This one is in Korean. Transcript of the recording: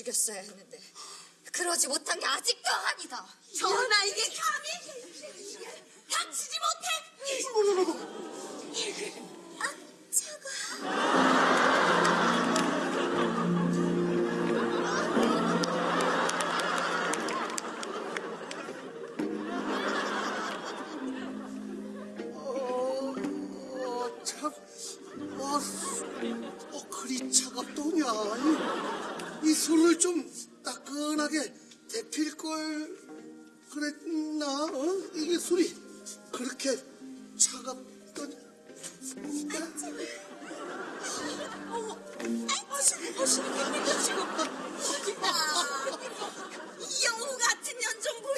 죽였어야 했는데 그러지 못한 게 아직도 한이다. 전하에게 감히 닥치지 못해. 아, 차가. 어, 참, 어, 수- 어, 그리 차갑더냐. 이 술을 좀 따끈하게 데필 걸 그랬나? 어? 이게 술이 그렇게 차갑던 뭔데? 어머, 아이고, 아이고, 아이고, 아이고, 아이고,